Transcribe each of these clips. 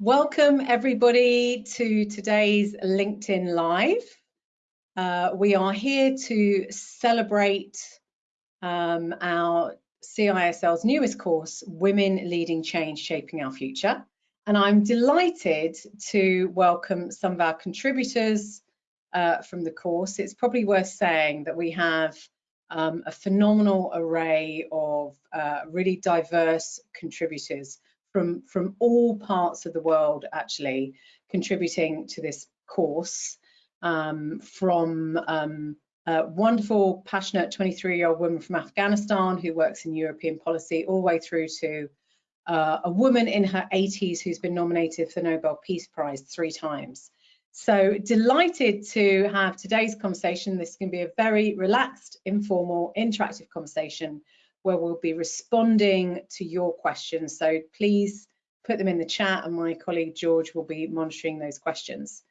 Welcome everybody to today's LinkedIn Live. Uh, we are here to celebrate um, our CISL's newest course, Women Leading Change, Shaping Our Future. And I'm delighted to welcome some of our contributors uh, from the course. It's probably worth saying that we have um, a phenomenal array of uh, really diverse contributors from, from all parts of the world actually contributing to this course um, from um, a wonderful, passionate 23-year-old woman from Afghanistan who works in European policy all the way through to uh, a woman in her 80s who's been nominated for the Nobel Peace Prize three times. So delighted to have today's conversation. This can be a very relaxed, informal, interactive conversation where we'll be responding to your questions. So please put them in the chat and my colleague George will be monitoring those questions.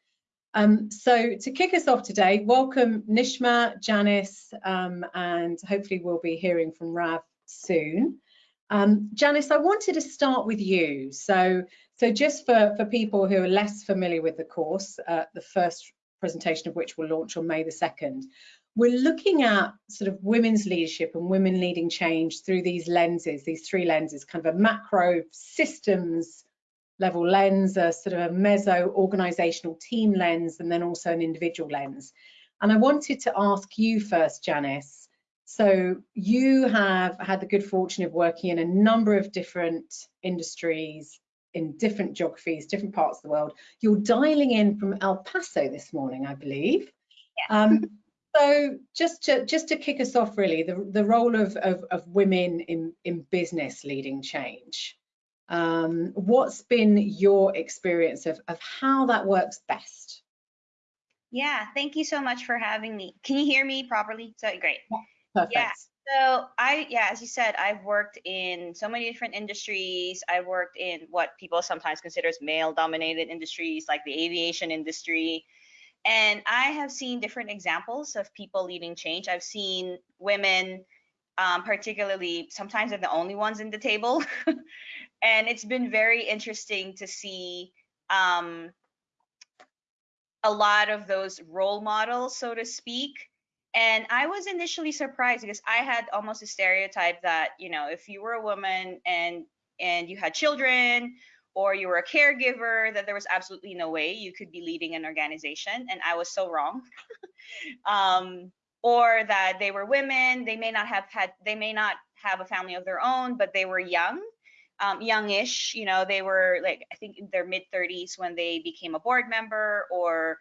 Um, so to kick us off today, welcome Nishma, Janice, um, and hopefully we'll be hearing from Rav soon. Um, Janice, I wanted to start with you. So, so just for, for people who are less familiar with the course, uh, the first presentation of which will launch on May the 2nd, we're looking at sort of women's leadership and women leading change through these lenses, these three lenses, kind of a macro systems level lens, a sort of a meso organizational team lens, and then also an individual lens. And I wanted to ask you first, Janice. So you have had the good fortune of working in a number of different industries in different geographies, different parts of the world. You're dialing in from El Paso this morning, I believe. Yeah. Um, so just to just to kick us off, really, the the role of of, of women in in business leading change. Um, what's been your experience of of how that works best? Yeah, thank you so much for having me. Can you hear me properly? So great. Yeah, perfect. Yeah. So I, yeah, as you said, I've worked in so many different industries. I worked in what people sometimes consider as male-dominated industries, like the aviation industry, and I have seen different examples of people leading change. I've seen women, um, particularly sometimes they're the only ones in the table. and it's been very interesting to see um, a lot of those role models, so to speak. And I was initially surprised because I had almost a stereotype that, you know, if you were a woman and and you had children or you were a caregiver that there was absolutely no way you could be leading an organization and i was so wrong. Um, or that they were women they may not have had they may not have a family of their own but they were young um, youngish you know they were like i think in their mid 30s when they became a board member or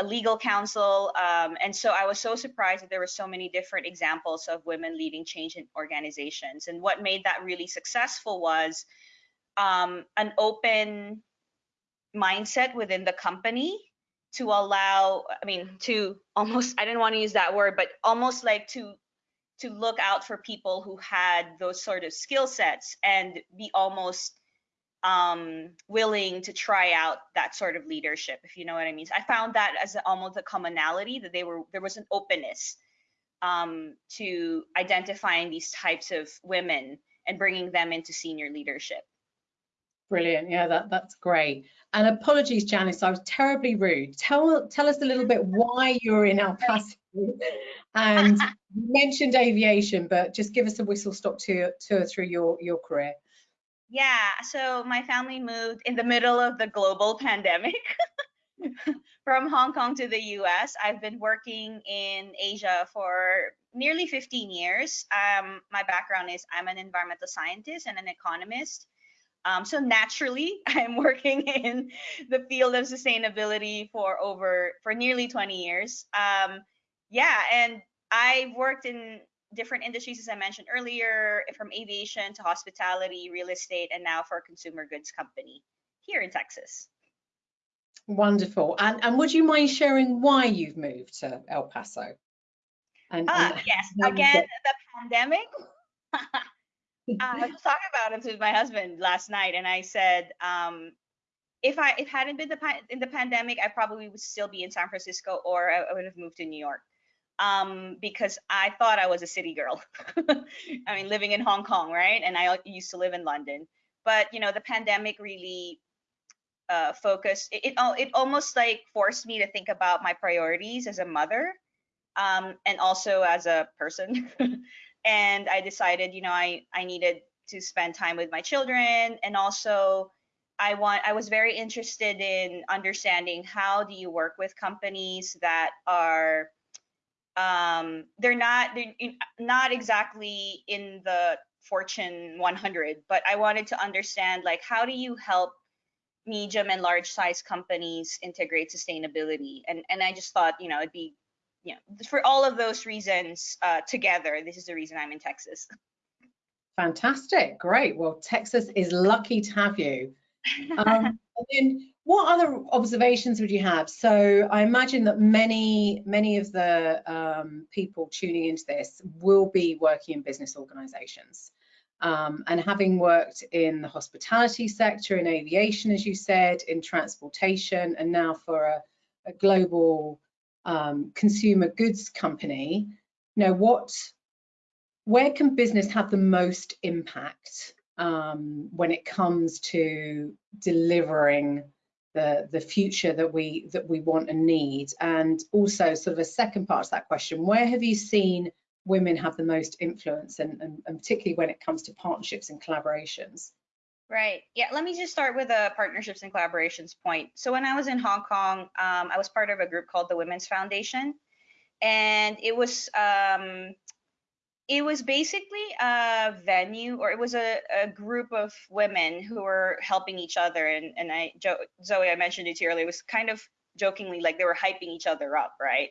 a legal counsel um, and so i was so surprised that there were so many different examples of women leading change in organizations and what made that really successful was um, an open mindset within the company to allow i mean to almost i didn't want to use that word but almost like to to look out for people who had those sort of skill sets and be almost um, willing to try out that sort of leadership if you know what i mean. I found that as almost a commonality that they were there was an openness um, to identifying these types of women and bringing them into senior leadership Brilliant. Yeah, that, that's great. And apologies, Janice, I was terribly rude. Tell tell us a little bit why you're in El Paso. And you mentioned aviation, but just give us a whistle stop tour, tour through your, your career. Yeah, so my family moved in the middle of the global pandemic from Hong Kong to the US. I've been working in Asia for nearly 15 years. Um, my background is I'm an environmental scientist and an economist. Um, so naturally, I'm working in the field of sustainability for over for nearly 20 years. Um, yeah, and I've worked in different industries, as I mentioned earlier, from aviation to hospitality, real estate, and now for a consumer goods company here in Texas. Wonderful. And, and would you mind sharing why you've moved to El Paso? And, uh, and yes, again, the pandemic. uh, I was talking about it with my husband last night, and I said, um, if I if hadn't been the in the pandemic, I probably would still be in San Francisco, or I, I would have moved to New York, um, because I thought I was a city girl. I mean, living in Hong Kong, right? And I used to live in London, but you know, the pandemic really uh, focus. It, it it almost like forced me to think about my priorities as a mother, um, and also as a person. and I decided, you know, I I needed to spend time with my children, and also I want I was very interested in understanding how do you work with companies that are um, they're not they're not exactly in the Fortune 100, but I wanted to understand like how do you help medium and large size companies integrate sustainability? And and I just thought you know it'd be know for all of those reasons uh, together, this is the reason I'm in Texas. Fantastic, great. Well, Texas is lucky to have you. Um, and then what other observations would you have? So I imagine that many, many of the um, people tuning into this will be working in business organizations. Um, and having worked in the hospitality sector, in aviation, as you said, in transportation, and now for a, a global um, consumer goods company, you know, what, where can business have the most impact um, when it comes to delivering the the future that we that we want and need? And also sort of a second part to that question where have you seen women have the most influence and, and, and particularly when it comes to partnerships and collaborations Right. Yeah. Let me just start with a partnerships and collaborations point. So when I was in Hong Kong, um, I was part of a group called the Women's Foundation, and it was um, it was basically a venue or it was a, a group of women who were helping each other and and i jo- zoe i mentioned it to you earlier it was kind of jokingly like they were hyping each other up right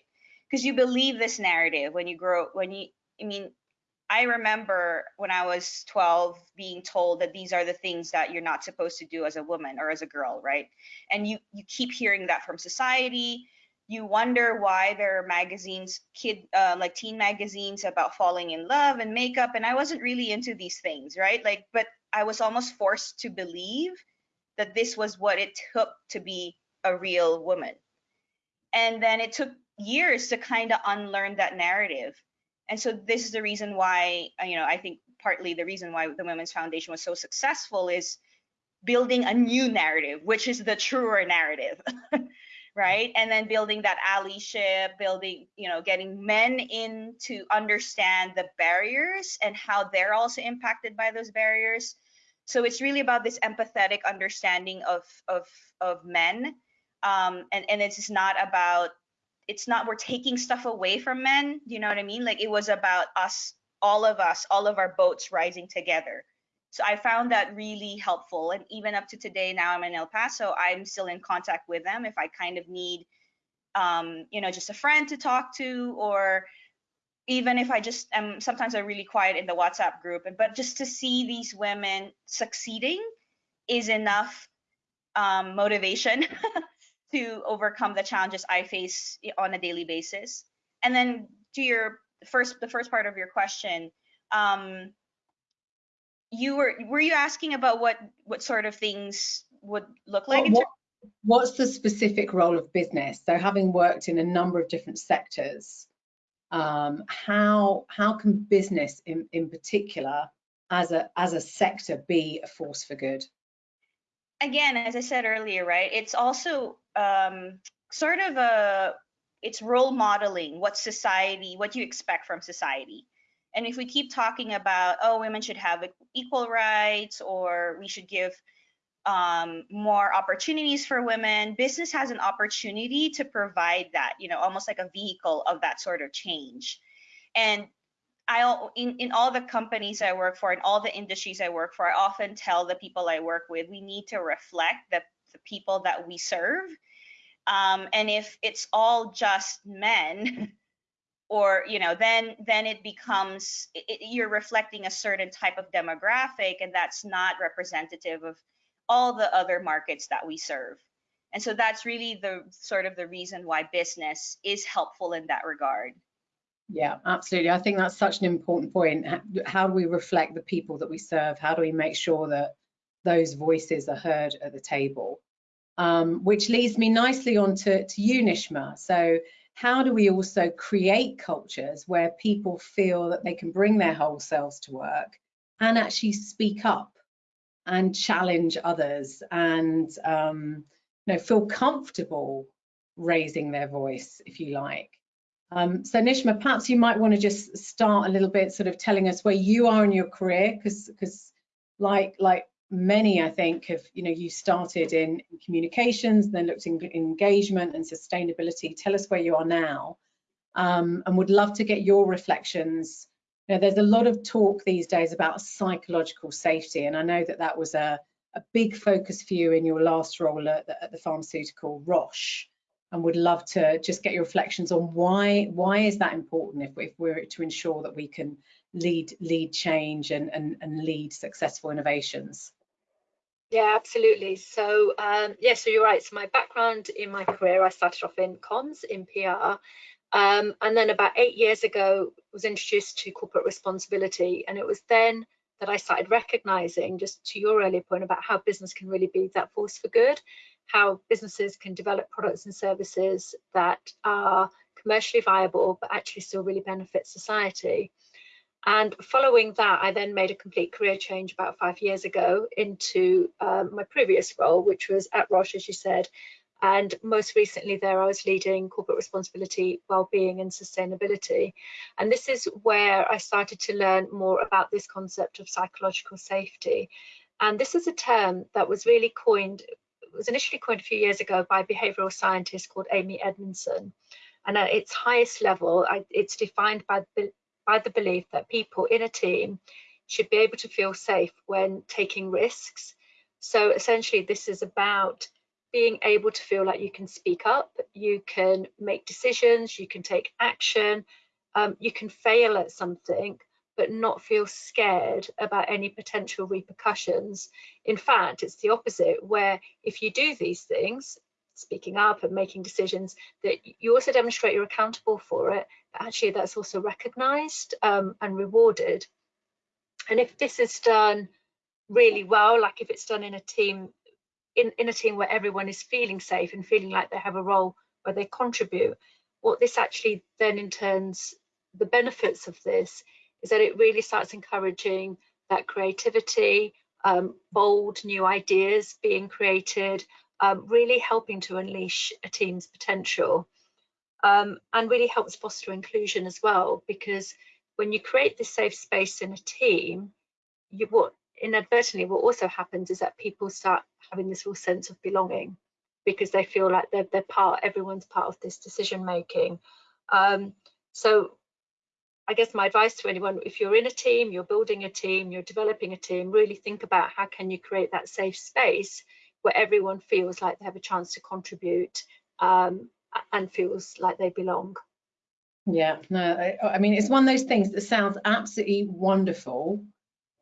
because you believe this narrative when you grow when you i mean i remember when i was 12 being told that these are the things that you're not supposed to do as a woman or as a girl right? And you you keep hearing that from society. You wonder why there are magazines kid uh, like teen magazines about falling in love and makeup and i wasn't really into these things right? Like but i was almost forced to believe that this was what it took to be a real woman. And then it took years to kind of unlearn that narrative and so this is the reason why uh, you know i think partly the reason why the women's foundation was so successful is building a new narrative which is the truer narrative right? And then building that allyship building you know getting men in to understand the barriers and how they're also impacted by those barriers. So it's really about this empathetic understanding of of of men. Um and and it's not about it's not we're taking stuff away from men you know what i mean like it was about us all of us all of our boats rising together so I found that really helpful. And even up to today, now I'm in El Paso, I'm still in contact with them if I kind of need, um, you know, just a friend to talk to, or even if I just am sometimes I'm really quiet in the WhatsApp group, but just to see these women succeeding is enough um, motivation to overcome the challenges I face on a daily basis. And then to your first, the first part of your question, um, you were were you asking about what what sort of things would look like? What, what's the specific role of business? So having worked in a number of different sectors, um, how how can business in, in particular as a as a sector be a force for good? Again, as I said earlier, right? It's also um, sort of a it's role modeling what society, what you expect from society. And if we keep talking about, oh, women should have equal rights or we should give um, more opportunities for women, business has an opportunity to provide that, you know, almost like a vehicle of that sort of change. And I, in, in all the companies I work for, in all the industries I work for, I often tell the people I work with, we need to reflect the, the people that we serve. Um, and if it's all just men, or you know then then it becomes it, you're reflecting a certain type of demographic and that's not representative of all the other markets that we serve and so that's really the sort of the reason why business is helpful in that regard yeah absolutely. I think that's such an important point. How do we reflect the people that we serve? How do we make sure that those voices are heard at the table? Um, which leads me nicely on to, to you nishma. So how do we also create cultures where people feel that they can bring their whole selves to work and actually speak up and challenge others and um, you know feel comfortable raising their voice if you like um, so Nishma perhaps you might want to just start a little bit sort of telling us where you are in your career because because like like many I think have you know you started in, communications then looked in engagement and sustainability. Tell us where you are now. Um, and would love to get your reflections. You know, there's a lot of talk these days about psychological safety, and I know that that was a, a big focus for you in your last role at the, at the pharmaceutical Roche, and would love to just get your reflections on why why is that important if, if we're to ensure that we can lead lead change and, and, and lead successful innovations. Yeah, absolutely. So um, yeah, so you're right. So my background in my career, I started off in comms, in PR, um, and then about eight years ago, was introduced to corporate responsibility. And it was then that I started recognizing, just to your earlier point about how business can really be that force for good, how businesses can develop products and services that are commercially viable, but actually still really benefit society. And following that, I then made a complete career change about five years ago into um, my previous role, which was at Roche, as you said, and most recently there I was leading corporate responsibility, well-being and sustainability. And this is where I started to learn more about this concept of psychological safety. And this is a term that was really coined, was initially coined a few years ago by a behavioral scientist called Amy Edmondson. And at its highest level, it's defined by the, by the belief that people in a team should be able to feel safe when taking risks. So essentially this is about being able to feel like you can speak up, you can make decisions, you can take action, um, you can fail at something, but not feel scared about any potential repercussions. In fact, it's the opposite, where if you do these things, speaking up and making decisions, that you also demonstrate you're accountable for it, but actually that's also recognized um, and rewarded. And if this is done really well, like if it's done in a team in, in a team where everyone is feeling safe and feeling like they have a role where they contribute, what this actually then in turns, the benefits of this is that it really starts encouraging that creativity, um, bold new ideas being created, um, really helping to unleash a team's potential. Um, and really helps foster inclusion as well, because when you create this safe space in a team, you, what inadvertently what also happens is that people start having this real sense of belonging because they feel like they're, they're part everyone's part of this decision making um, so i guess my advice to anyone if you're in a team you're building a team you're developing a team really think about how can you create that safe space where everyone feels like they have a chance to contribute um, and feels like they belong yeah no I, I mean it's one of those things that sounds absolutely wonderful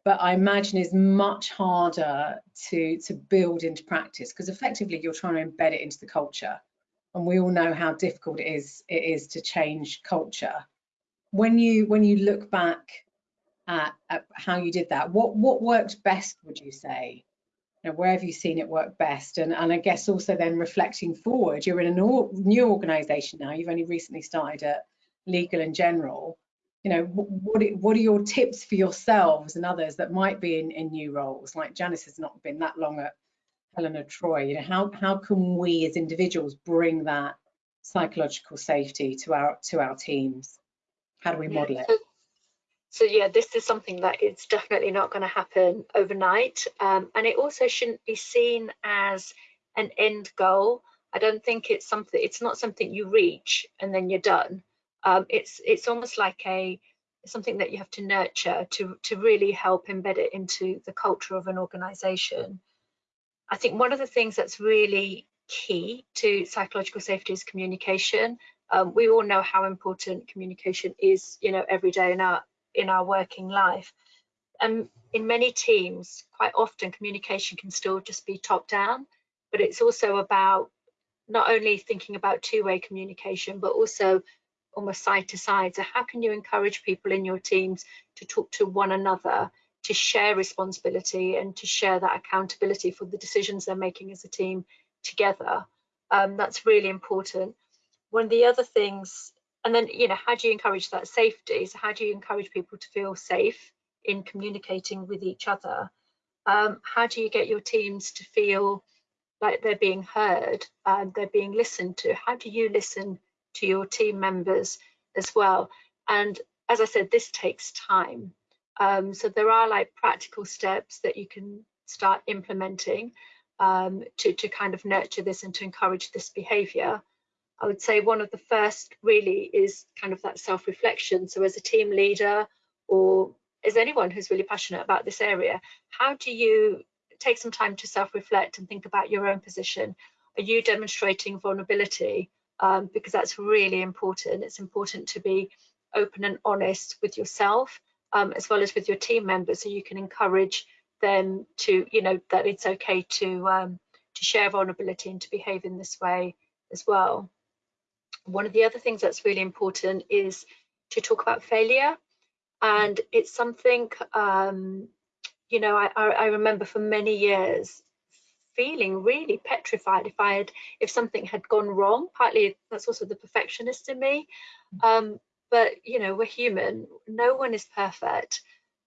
but I imagine is much harder to to build into practice because effectively you're trying to embed it into the culture, and we all know how difficult it is it is to change culture. When you when you look back at, at how you did that, what what worked best would you say? You know, where have you seen it work best? And and I guess also then reflecting forward, you're in a new organisation now. You've only recently started at Legal and General you know what what are your tips for yourselves and others that might be in, in new roles like Janice has not been that long at Helen of Troy you know how how can we as individuals bring that psychological safety to our to our teams how do we model it so, yeah this is something that is definitely not going to happen overnight um, and it also shouldn't be seen as an end goal I don't think it's something it's not something you reach and then you're done um, it's it's almost like a something that you have to nurture to to really help embed it into the culture of an organization. I think one of the things that's really key to psychological safety is communication. Um, we all know how important communication is, you know, every day in our in our working life. And in many teams, quite often communication can still just be top down, but it's also about not only thinking about two-way communication, but also almost side to side. So how can you encourage people in your teams to talk to one another, to share responsibility and to share that accountability for the decisions they're making as a team together? Um, that's really important. One of the other things, and then, you know, how do you encourage that safety? So how do you encourage people to feel safe in communicating with each other? um, how do you get your teams to feel like they're being heard and they're being listened to? How do you listen to your team members as well? And as I said, this takes time. Um, so there are like practical steps that you can start implementing um, to, to kind of nurture this and to encourage this behavior. I would say one of the first really is kind of that self-reflection. So as a team leader or as anyone who's really passionate about this area, how do you take some time to self-reflect and think about your own position? Are you demonstrating vulnerability? Um, because that's really important. It's important to be open and honest with yourself um, as well as with your team members so you can encourage them to, you know, that it's okay to, um, to share vulnerability and to behave in this way as well. One of the other things that's really important is to talk about failure. And it's something, um, you know, I, I remember for many years feeling really petrified if I had, if something had gone wrong. Partly that's also the perfectionist in me. Um, but, you know, we're human. No one is perfect.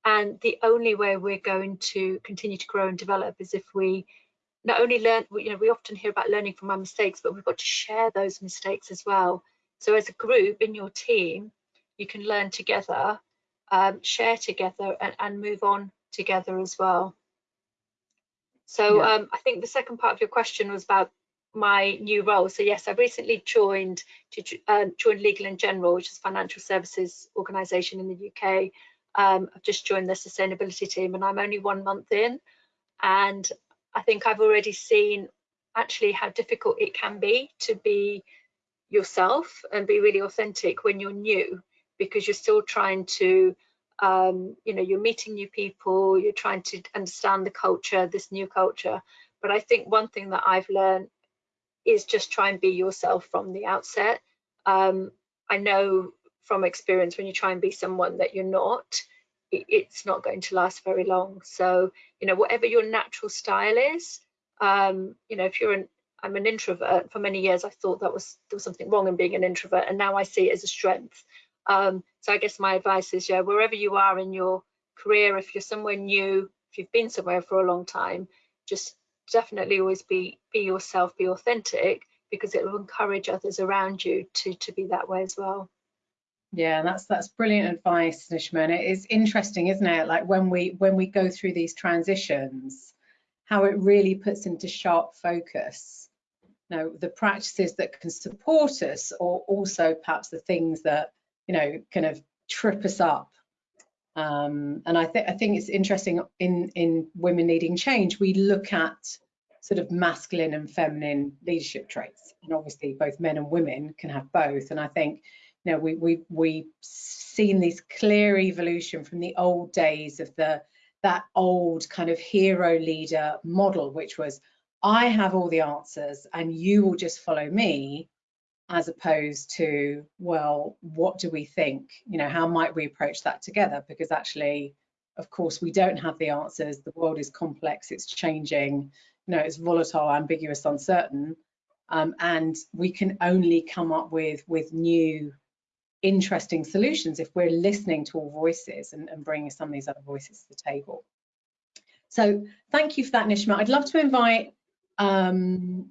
And the only way we're going to continue to grow and develop is if we not only learn, you know, we often hear about learning from our mistakes, but we've got to share those mistakes as well. So as a group in your team, you can learn together, um, share together and, and, move on together as well. So yeah. um, I think the second part of your question was about my new role. So yes, I recently joined to um, joined Legal and General, which is a financial services organisation in the UK. Um, I've just joined the sustainability team, and I'm only one month in, and I think I've already seen actually how difficult it can be to be yourself and be really authentic when you're new because you're still trying to um, you know you're meeting new people you're trying to understand the culture this new culture. But i think one thing that i've learned is just try and be yourself from the outset. Um, i know from experience when you try and be someone that you're not it's not going to last very long. So, you know, whatever your natural style is, um, you know, if you're an, I'm an introvert for many years, I thought that was there was something wrong in being an introvert, and now I see it as a strength. Um, so I guess my advice is, yeah, wherever you are in your career, if you're somewhere new, if you've been somewhere for a long time, just definitely always be be yourself, be authentic, because it will encourage others around you to to be that way as well. Yeah, that's that's brilliant advice, Nishma. It is interesting, isn't it? Like when we when we go through these transitions, how it really puts into sharp focus. You know, the practices that can support us, or also perhaps the things that you know kind of trip us up. Um, and I think I think it's interesting in in women needing change. We look at sort of masculine and feminine leadership traits, and obviously both men and women can have both. And I think you know, we we we've seen this clear evolution from the old days of the that old kind of hero leader model, which was I have all the answers and you will just follow me, as opposed to, well, what do we think? You know, how might we approach that together? Because actually, of course, we don't have the answers. The world is complex, it's changing, you know, it's volatile, ambiguous, uncertain. Um, and we can only come up with with new interesting solutions if we're listening to all voices and, and bringing some of these other voices to the table. So thank you for that, Nishma. I'd love to invite um,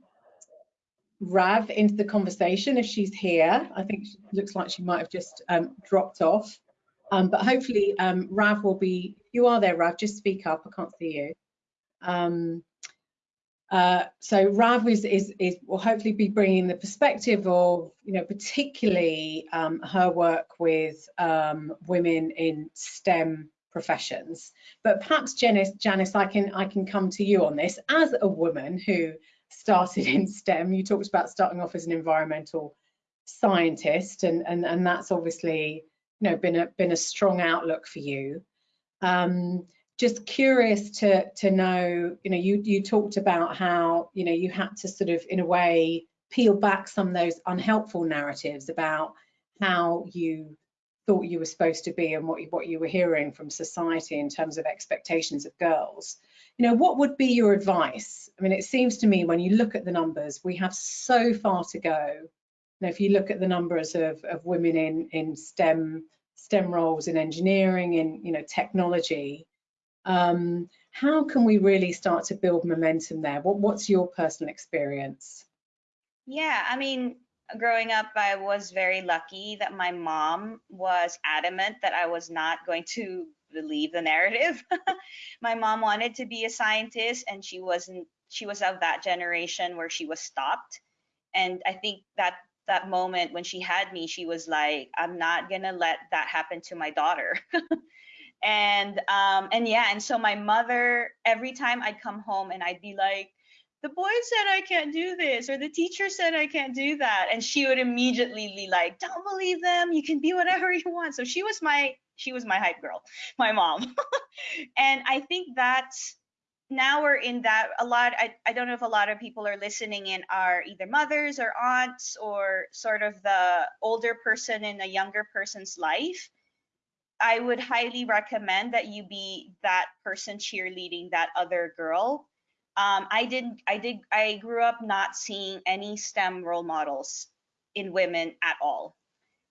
Rav into the conversation if she's here. I think she looks like she might have just um, dropped off. Um, but hopefully um, Rav will be, you are there, Rav, just speak up, I can't see you. Uh, so Rav is, is, is, will hopefully be bringing the perspective of, you know, particularly um, her work with um, women in STEM professions. But perhaps Janice, Janice, I can I can come to you on this as a woman who started in STEM. You talked about starting off as an environmental scientist, and and and that's obviously you know been a been a strong outlook for you. Um, just curious to to know you know you you talked about how you know you had to sort of in a way peel back some of those unhelpful narratives about how you thought you were supposed to be and what you, what you were hearing from society in terms of expectations of girls. You know what would be your advice? I mean it seems to me when you look at the numbers we have so far to go. Know, if you look at the numbers of, of women in in stem stem roles in engineering in you know technology um, how can we really start to build momentum there? What, what's your personal experience? Yeah, I mean, growing up, I was very lucky that my mom was adamant that I was not going to believe the narrative. my mom wanted to be a scientist and she wasn't she was of that generation where she was stopped. And I think that that moment when she had me, she was like, I'm not gonna let that happen to my daughter. and um and yeah, and so my mother, every time I'd come home and I'd be like, the boy said I can't do this, or the teacher said I can't do that. And she would immediately be like, don't believe them. You can be whatever you want. So she was my, she was my hype girl, my mom. and I think that's, now we're in that a lot I, I don't know if a lot of people are listening in are either mothers or aunts or sort of the older person in a younger person's life i would highly recommend that you be that person cheerleading that other girl um, I didn't, I did, I grew up not seeing any STEM role models in women at all.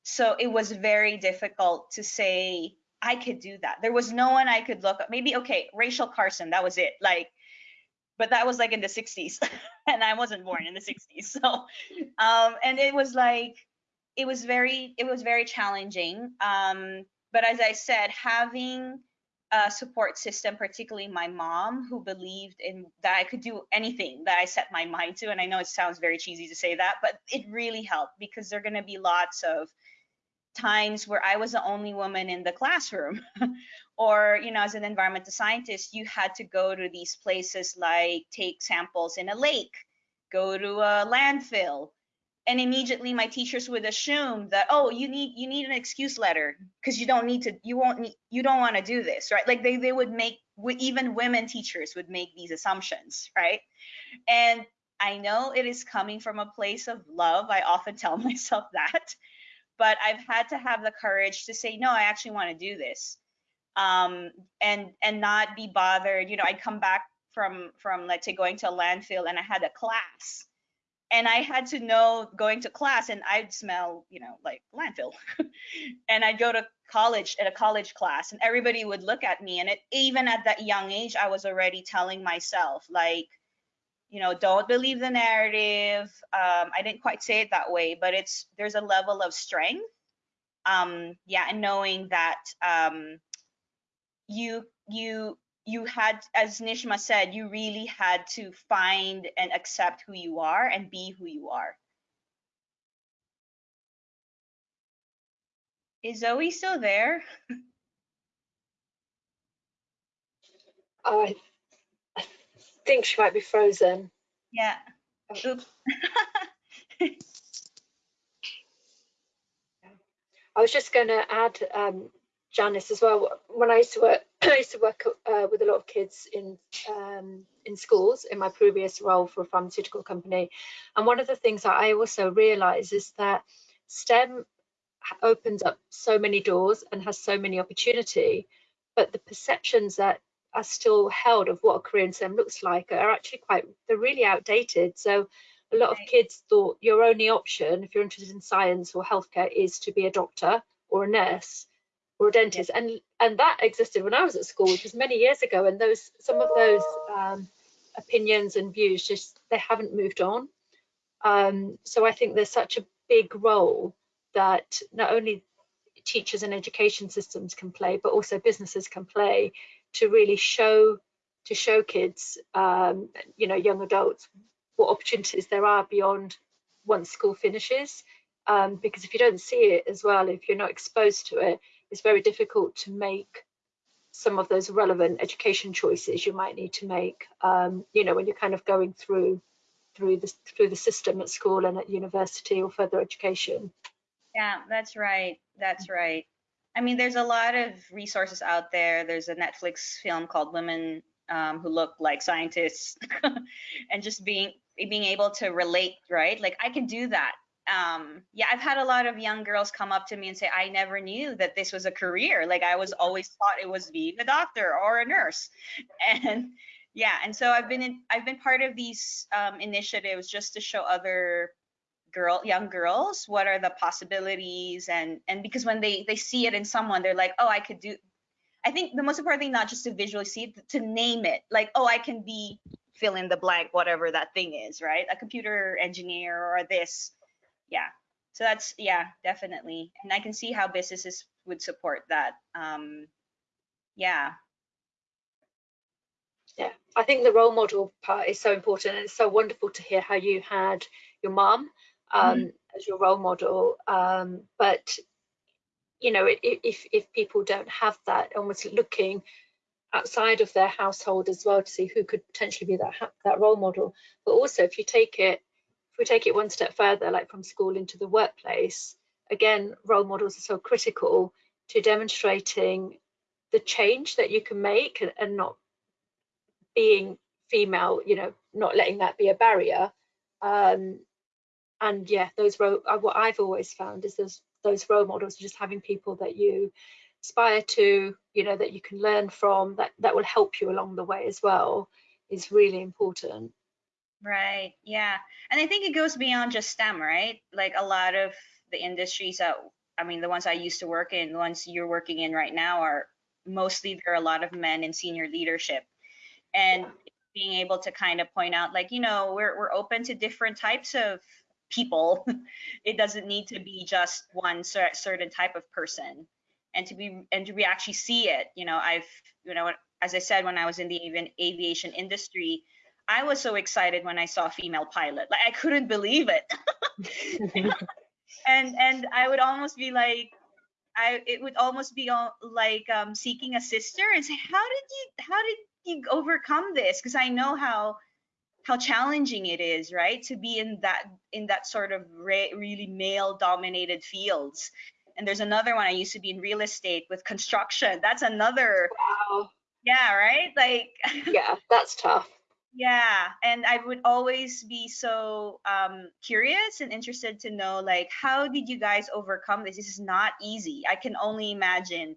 So it was very difficult to say I could do that. There was no one I could look up. Maybe okay, Rachel Carson, that was it. Like, but that was like in the 60s, and I wasn't born in the 60s. So, um, and it was like, it was very, it was very challenging. Um, but as I said, having a support system, particularly my mom, who believed in that I could do anything that I set my mind to. And I know it sounds very cheesy to say that, but it really helped because there are going to be lots of times where I was the only woman in the classroom. or, you know, as an environmental scientist, you had to go to these places like take samples in a lake, go to a landfill, and immediately my teachers would assume that oh you need you need an excuse letter because you don't need to you won't need you don't want to do this right? Like they, they would make even women teachers would make these assumptions right? And i know it is coming from a place of love i often tell myself that but i've had to have the courage to say no i actually want to do this. Um and and not be bothered you know i'd come back from from let's say going to a landfill and i had a class and I had to know going to class and I'd smell, you know, like landfill. and I'd go to college at a college class and everybody would look at me and it even at that young age I was already telling myself like you know don't believe the narrative um, I didn't quite say it that way but it's there's a level of strength um yeah and knowing that um you you you had, as Nishma said, you really had to find and accept who you are and be who you are. Is Zoe still there? Oh, I, I think she might be frozen. Yeah. I was just going to add, um, Janice, as well. When I used to work I used to work uh, with a lot of kids in um, in schools in my previous role for a pharmaceutical company, and one of the things that I also realise is that STEM opens up so many doors and has so many opportunity, but the perceptions that are still held of what a career in STEM looks like are actually quite they're really outdated. So a lot of kids thought your only option if you're interested in science or healthcare is to be a doctor or a nurse or a dentist. And and that existed when I was at school which was many years ago. And those some of those um, opinions and views just they haven't moved on. Um, so I think there's such a big role that not only teachers and education systems can play but also businesses can play to really show to show kids um, you know young adults what opportunities there are beyond once school finishes. Um, because if you don't see it as well if you're not exposed to it it's very difficult to make some of those relevant education choices you might need to make um, you know when you're kind of going through through the through the system at school and at university or further education. Yeah that's right that's right. I mean there's a lot of resources out there. There's a netflix film called women um, who look like scientists and just being being able to relate right? Like i can do that um yeah i've had a lot of young girls come up to me and say i never knew that this was a career like i was always thought it was being a doctor or a nurse and yeah and so i've been in i've been part of these um, initiatives just to show other girl young girls what are the possibilities and and because when they they see it in someone they're like oh i could do I think the most important thing not just to visually see it, to name it. Like, oh, I can be fill in the blank, whatever that thing is, right? A computer engineer or this. Yeah. So that's yeah, definitely. And I can see how businesses would support that. Um, yeah. Yeah, I think the role model part is so important, and it's so wonderful to hear how you had your mom um, mm -hmm. as your role model. Um, but you know, if if people don't have that, almost looking outside of their household as well to see who could potentially be that that role model. But also, if you take it, if we take it one step further, like from school into the workplace, again, role models are so critical to demonstrating the change that you can make and, not being female, you know, not letting that be a barrier. Um, and yeah, those role, uh, what I've always found is those those role models, just having people that you aspire to, you know, that you can learn from, that that will help you along the way as well, is really important. Right. Yeah. And I think it goes beyond just STEM, right? Like a lot of the industries that I mean, the ones I used to work in, the ones you're working in right now are mostly there are a lot of men in senior leadership and being able to kind of point out like you know we're, we're open to different types of people it doesn't need to be just one cer- certain type of person and to be and to be actually see it you know i've you know as i said when i was in the aviation industry i was so excited when i saw a female pilot. Like i couldn't believe it. And and i would almost be like I it would almost be like um, seeking a sister and say, how did you how did you overcome this? Because i know how how challenging it is right to be in that in that sort of re really male dominated fields. And there's another one i used to be in real estate with construction. That's another wow. Yeah right? Like yeah that's tough yeah and i would always be so um, curious and interested to know like how did you guys overcome this this is not easy i can only imagine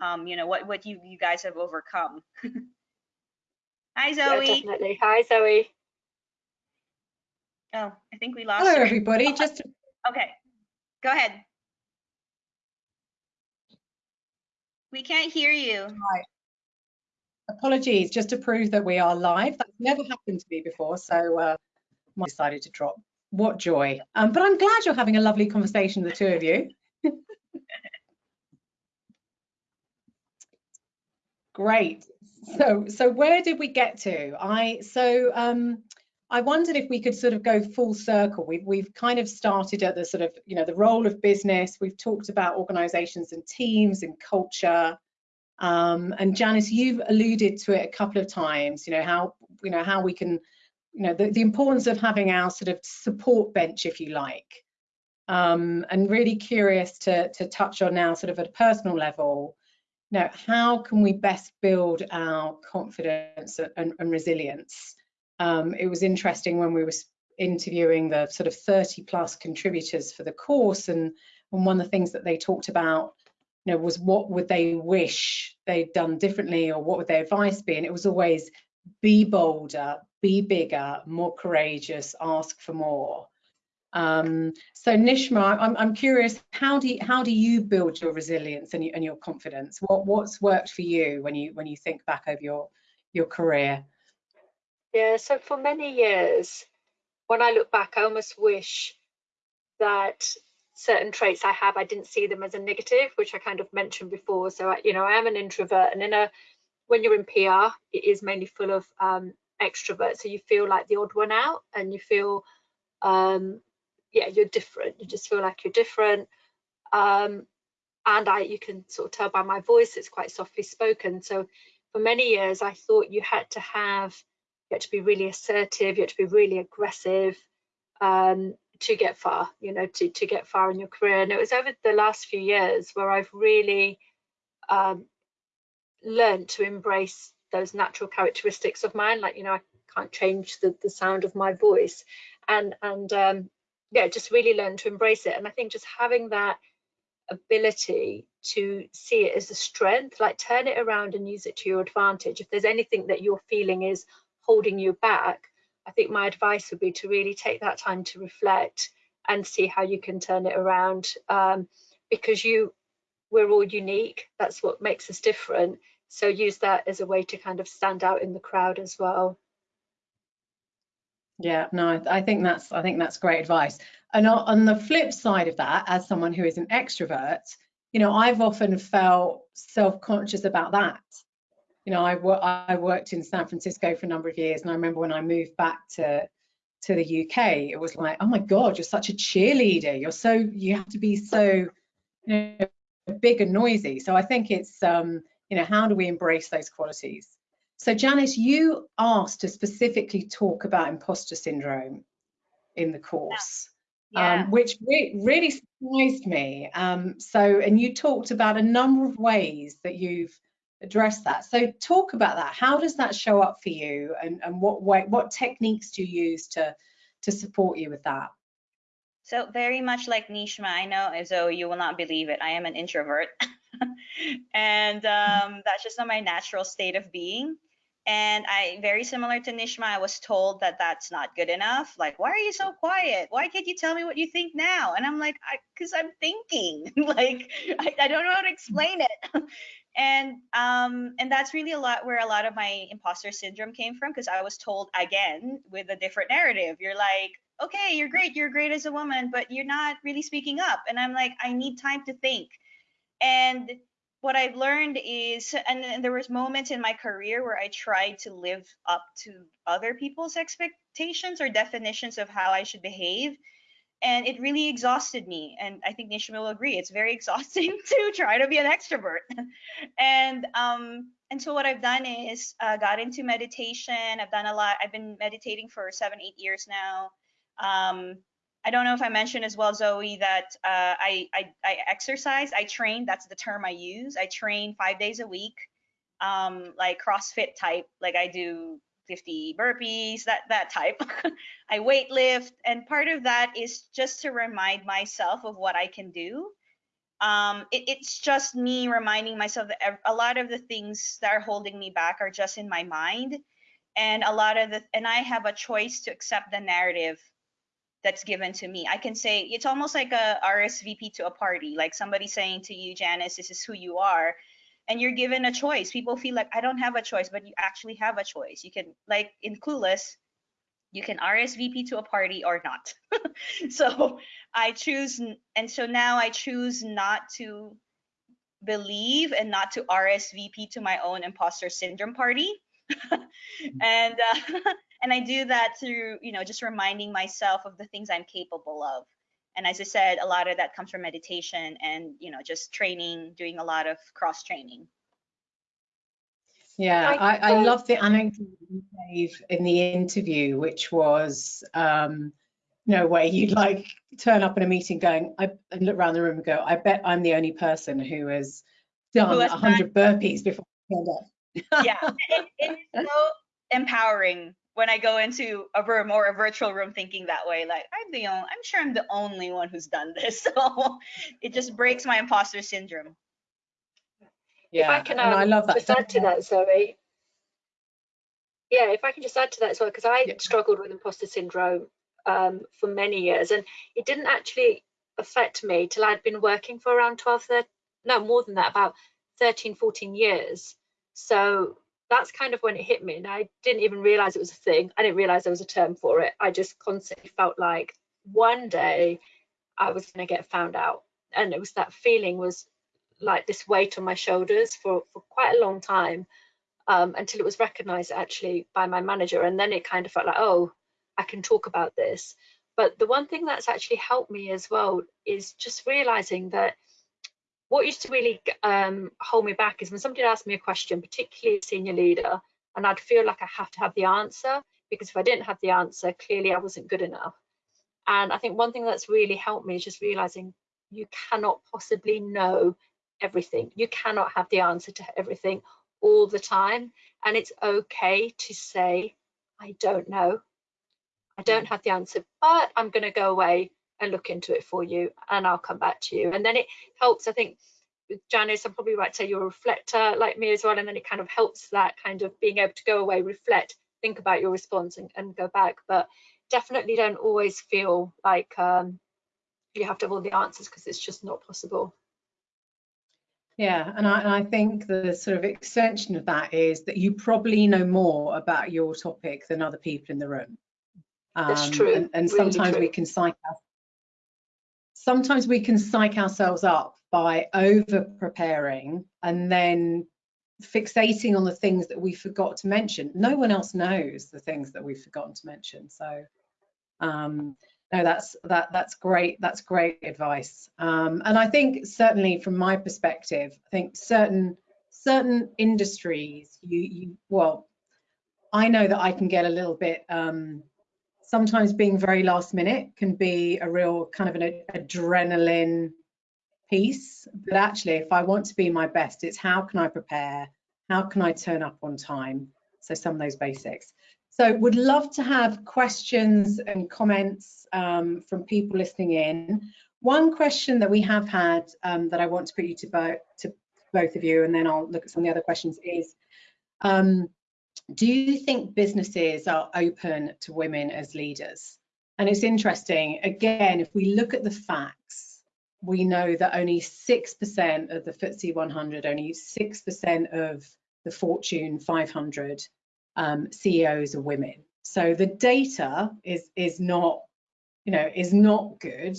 um, you know what what you you guys have overcome Hi, Zoe. Yeah, definitely. Hi, Zoe. Oh, I think we lost Hello, her. everybody. Just to... okay, go ahead. We can't hear you. Right. Apologies, just to prove that we are live. That's never happened to me before, so uh, I decided to drop. What joy. Um, but I'm glad you're having a lovely conversation, the two of you. Great so so where did we get to i so um i wondered if we could sort of go full circle we've we've kind of started at the sort of you know the role of business we've talked about organizations and teams and culture um and janice you've alluded to it a couple of times you know how you know how we can you know the, the importance of having our sort of support bench if you like um and really curious to to touch on now sort of at a personal level now, how can we best build our confidence and, and resilience? Um, it was interesting when we were interviewing the sort of 30 plus contributors for the course and, and one of the things that they talked about you know was what would they wish they'd done differently or what would their advice be and it was always be bolder be bigger more courageous ask for more um, so Nishma, I'm, I'm curious, how do you, how do you build your resilience and, and your confidence? What what's worked for you when you when you think back over your your career? Yeah, so for many years, when I look back, I almost wish that certain traits I have, I didn't see them as a negative, which I kind of mentioned before. So, I, you know, I am an introvert, and in a when you're in PR, it is mainly full of um, extroverts, so you feel like the odd one out, and you feel um, yeah, you're different. You just feel like you're different. Um, and I, you can sort of tell by my voice, it's quite softly spoken. So for many years, I thought you had to have, you had to be really assertive, you had to be really aggressive um, to get far, you know, to, to get far in your career. And it was over the last few years where I've really um, learned to embrace those natural characteristics of mine. Like, you know, I can't change the, the sound of my voice. And, and um, yeah, just really learn to embrace it. And I think just having that ability to see it as a strength, like turn it around and use it to your advantage. If there's anything that you're feeling is holding you back, I think my advice would be to really take that time to reflect and see how you can turn it around um, because you we're all unique. That's what makes us different. So use that as a way to kind of stand out in the crowd as well. Yeah, no, I think that's I think that's great advice. And on the flip side of that, as someone who is an extrovert, you know, I've often felt self-conscious about that. You know, I, I worked in San Francisco for a number of years, and I remember when I moved back to to the UK, it was like, oh my God, you're such a cheerleader. You're so you have to be so you know, big and noisy. So I think it's um, you know, how do we embrace those qualities? So Janice, you asked to specifically talk about imposter syndrome in the course. Yeah. Um, which re really surprised me. Um, so, and you talked about a number of ways that you've addressed that. So, talk about that. How does that show up for you, and, and what way, what techniques do you use to to support you with that? So, very much like Nishma, I know, Zoe, you will not believe it. I am an introvert, and um, that's just not my natural state of being. And I, very similar to Nishma, I was told that that's not good enough. Like, why are you so quiet? Why can't you tell me what you think now? And I'm like, because I'm thinking. like, I, I don't know how to explain it. And um, and that's really a lot where a lot of my imposter syndrome came from because I was told again with a different narrative. You're like, okay, you're great, you're great as a woman, but you're not really speaking up. And I'm like, I need time to think. And what I've learned is, and, and, there was moments in my career where I tried to live up to other people's expectations or definitions of how I should behave, and it really exhausted me. And I think Nishma will agree, it's very exhausting to try to be an extrovert. and um, and so what I've done is uh, got into meditation. I've done a lot. I've been meditating for seven, eight years now. Um, I don't know if I mentioned as well, Zoe, that uh, I, I, I exercise, I train. That's the term I use. I train five days a week, um, like CrossFit type. Like I do 50 burpees, that that type. I weight lift, and part of that is just to remind myself of what I can do. Um, it, it's just me reminding myself that a lot of the things that are holding me back are just in my mind, and a lot of the and I have a choice to accept the narrative that's given to me. I can say it's almost like a RSVP to a party, like somebody saying to you, Janice, this is who you are. And you're given a choice. People feel like I don't have a choice, but you actually have a choice. You can, like in Clueless, you can RSVP to a party or not. so I choose, and so now I choose not to believe and not to RSVP to my own imposter syndrome party. and uh, and I do that through, you know, just reminding myself of the things I'm capable of. And as I said, a lot of that comes from meditation and, you know, just training, doing a lot of cross training. Yeah, I, I love the anecdote you gave in the interview, which was, um, you know, where you'd like turn up in a meeting going, I and look around the room and go, I bet I'm the only person who has done a 100 burpees before I turned up. yeah, it, it's so empowering when I go into a room or a virtual room thinking that way, like I'm the only, I'm sure I'm the only one who's done this. So it just breaks my imposter syndrome. Yeah, if I can, um, I love that. Just add to that, Zoe. Yeah, if I can just add to that as well, because I yeah. struggled with imposter syndrome um, for many years, and it didn't actually affect me till I'd been working for around 12, 13, no, more than that, about 13, 14 years. So that's kind of when it hit me and i didn't even realize it was a thing. I didn't realize there was a term for it. I just constantly felt like one day i was going to get found out. And it was that feeling was like this weight on my shoulders for, for quite a long time um, until it was recognized actually by my manager. And then it kind of felt like oh i can talk about this. But the one thing that's actually helped me as well is just realizing that what used to really um, hold me back is when somebody asked me a question, particularly a senior leader, and I'd feel like I have to have the answer because if I didn't have the answer, clearly I wasn't good enough. And I think one thing that's really helped me is just realizing you cannot possibly know everything. You cannot have the answer to everything all the time. And it's okay to say, I don't know. I don't have the answer, but I'm going to go away and look into it for you and I'll come back to you. And then it helps, I think, with Janice, I'm probably right to say you're a reflector like me as well. And then it kind of helps that kind of being able to go away, reflect, think about your response and, and go back. But definitely don't always feel like um, you have to have all the answers because it's just not possible. Yeah, and I, and I think the sort of extension of that is that you probably know more about your topic than other people in the room. That's Um, true, And, and really sometimes we can psych sometimes we can psych ourselves up by over preparing and then fixating on the things that we forgot to mention. No one else knows the things that we've forgotten to mention. So um, no, that's that that's great. That's great advice. Um, and I think certainly from my perspective, I think certain certain industries, you you well, I know that I can get a little bit. Um, sometimes being very last minute can be a real kind of an adrenaline piece. But actually, if I want to be my best, it's how can I prepare? How can I turn up on time? So some of those basics. So would love to have questions and comments um, from people listening in. One question that we have had um, that I want to put you to, bo to both of you, and then I'll look at some of the other questions is, um, do you think businesses are open to women as leaders? And it's interesting, again, if we look at the facts, we know that only 6% of the FTSE 100, only 6% of the Fortune 500 um, CEOs are women. So the data is is not, you know, is not good.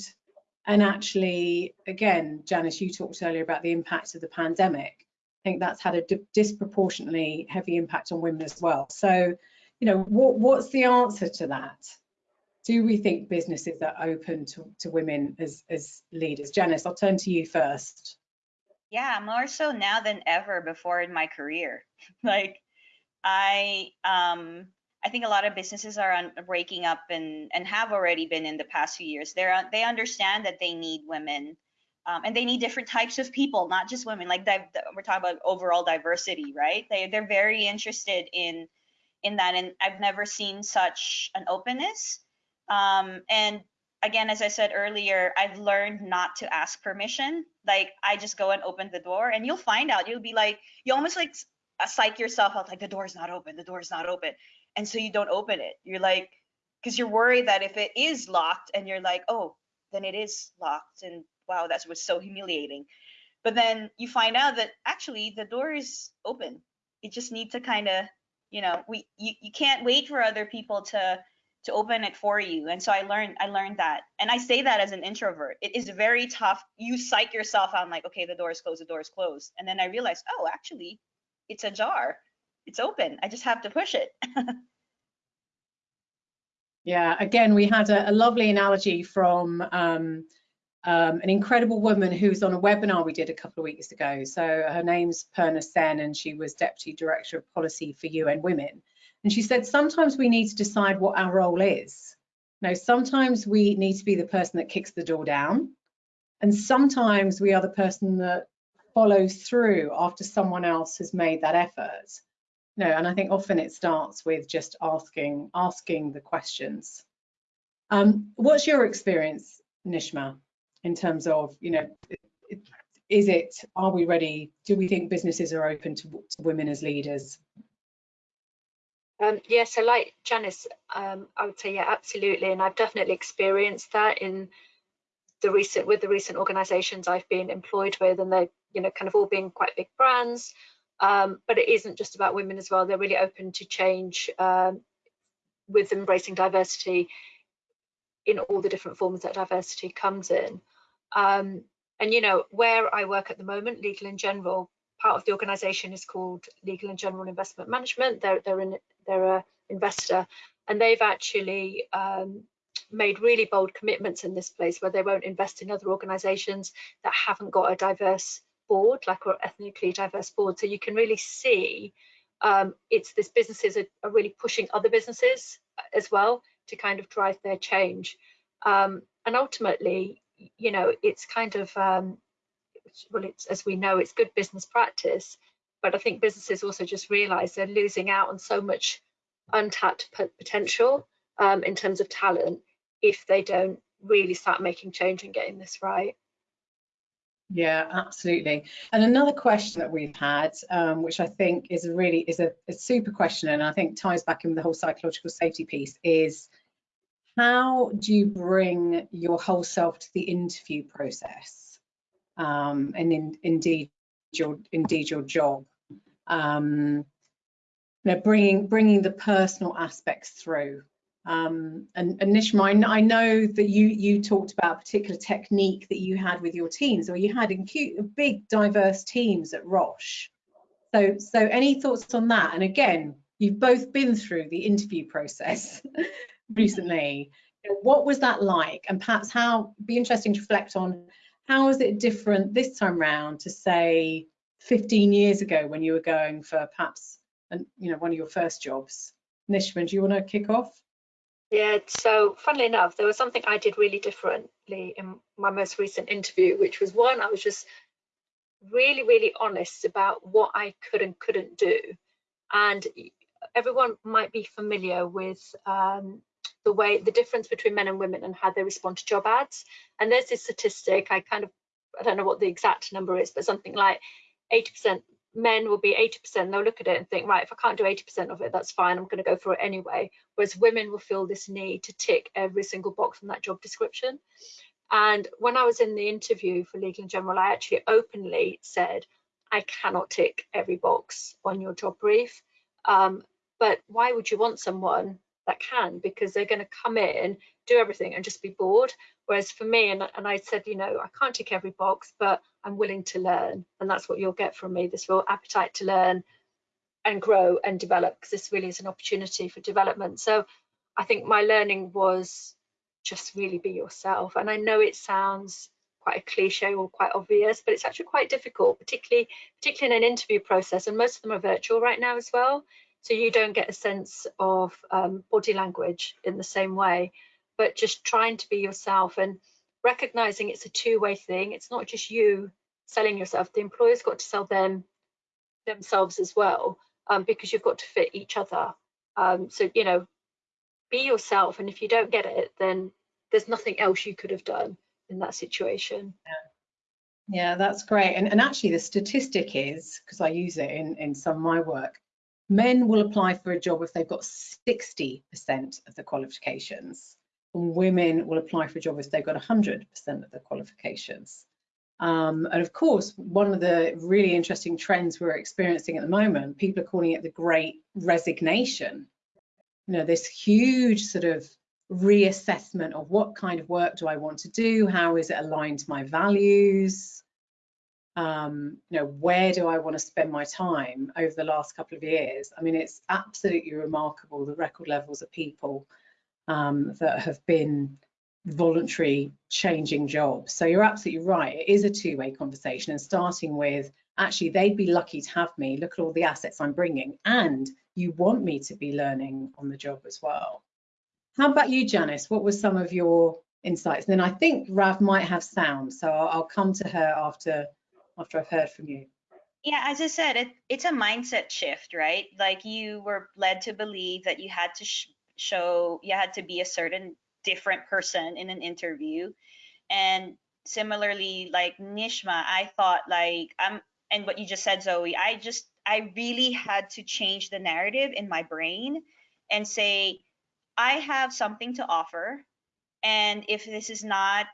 And actually, again, Janice, you talked earlier about the impact of the pandemic. I think that's had a disproportionately heavy impact on women as well. So, you know, what what's the answer to that? Do we think businesses are open to, to women as as leaders? Janice, I'll turn to you first. Yeah, more so now than ever before in my career. like I um I think a lot of businesses are on breaking up and and have already been in the past few years. They're they understand that they need women. Um, and they need different types of people, not just women. Like we're talking about overall diversity, right? They they're very interested in in that, and I've never seen such an openness. Um, and again, as I said earlier, I've learned not to ask permission. Like I just go and open the door, and you'll find out. You'll be like, you almost like uh, psych yourself out, like the door's not open, the door's not open, and so you don't open it. You're like, because you're worried that if it is locked, and you're like, oh, then it is locked, and wow, that was so humiliating. But then you find out that actually the door is open. You just need to kind of, you know, we you, you can't wait for other people to to open it for you. And so I learned I learned that. And I say that as an introvert. It is very tough. You psych yourself out like, okay, the door is closed, the door is closed. And then I realized, oh, actually, it's ajar. It's open. I just have to push it. Yeah, again, we had a, a lovely analogy from um, um, an incredible woman who's on a webinar we did a couple of weeks ago. So her name's Purna Sen, and she was Deputy Director of Policy for UN Women. And she said, sometimes we need to decide what our role is. Now, sometimes we need to be the person that kicks the door down, and sometimes we are the person that follows through after someone else has made that effort. No, and I think often it starts with just asking asking the questions. Um, what's your experience, Nishma, in terms of, you know, is it, are we ready? Do we think businesses are open to, to women as leaders? Um, yeah, so like Janice, um, I would say yeah, absolutely, and I've definitely experienced that in the recent with the recent organisations I've been employed with, and they, you know, kind of all being quite big brands. Um, but it isn't just about women as well. They're really open to change um, with embracing diversity in all the different forms that diversity comes in. Um, and you know, where I work at the moment, Legal and General, part of the organisation is called Legal and General Investment Management. They're they're in they're a investor, and they've actually um, made really bold commitments in this place where they won't invest in other organisations that haven't got a diverse board, like or ethnically diverse board. So you can really see um, it's this businesses are, are really pushing other businesses as well to kind of drive their change. Um, and ultimately, you know, it's kind of um, well, it's as we know, it's good business practice. But I think businesses also just realise they're losing out on so much untapped potential um, in terms of talent if they don't really start making change and getting this right. Yeah, absolutely. And another question that we've had, um, which I think is really is a, a super question, and I think ties back in with the whole psychological safety piece, is how do you bring your whole self to the interview process? Um, and in, indeed, your indeed your job. Um, you know, bringing bringing the personal aspects through. Um, and, and Nishma, I, know that you you talked about a particular technique that you had with your teams, or you had in cute, big diverse teams at Roche. So so any thoughts on that? And again, you've both been through the interview process recently. What was that like? And perhaps how be interesting to reflect on how is it different this time round to say 15 years ago when you were going for perhaps and you know one of your first jobs? Nishma, do you want to kick off? Yeah, so funnily enough, there was something I did really differently in my most recent interview, which was one, I was just really, really honest about what I could and couldn't do. And everyone might be familiar with um, the way, the difference between men and women and how they respond to job ads. And there's this statistic, I kind of, I don't know what the exact number is, but something like 80% men will be 80%, they'll look at it and think, right, if I can't do 80% of it, that's fine, I'm going to go for it anyway. Whereas women will feel this need to tick every single box from that job description. And when I was in the interview for Legal & General, I actually openly said, I cannot tick every box on your job brief. Um, but why would you want someone that can? Because they're going to come in, do everything and just be bored. Whereas for me, and, and I said, you know, I can't tick every box, but I'm willing to learn. And that's what you'll get from me, this real appetite to learn and grow and develop, because this really is an opportunity for development. So I think my learning was just really be yourself. And I know it sounds quite a cliche or quite obvious, but it's actually quite difficult, particularly particularly in an interview process. And most of them are virtual right now as well. So you don't get a sense of um, body language in the same way but just trying to be yourself and recognizing it's a two-way thing. It's not just you selling yourself. The employer's got to sell them themselves as well um, because you've got to fit each other. Um, so, you know, be yourself. And if you don't get it, then there's nothing else you could have done in that situation. Yeah, yeah that's great. And, and actually the statistic is, because I use it in, in some of my work, men will apply for a job if they've got 60% of the qualifications and women will apply for a job if they've got 100% of the qualifications. Um, and of course, one of the really interesting trends we're experiencing at the moment, people are calling it the great resignation. You know, this huge sort of reassessment of what kind of work do I want to do? How is it aligned to my values? Um, you know, where do I want to spend my time over the last couple of years? I mean, it's absolutely remarkable the record levels of people um, that have been voluntary changing jobs. So you're absolutely right. It is a two-way conversation and starting with actually they'd be lucky to have me. Look at all the assets I'm bringing and you want me to be learning on the job as well. How about you, Janice? What was some of your insights? And then I think Rav might have sound, so I'll, I'll come to her after after I've heard from you. Yeah, as I said, it, it's a mindset shift, right? Like you were led to believe that you had to show you had to be a certain different person in an interview and similarly like nishma i thought like i'm and what you just said zoe i just i really had to change the narrative in my brain and say i have something to offer and if this is not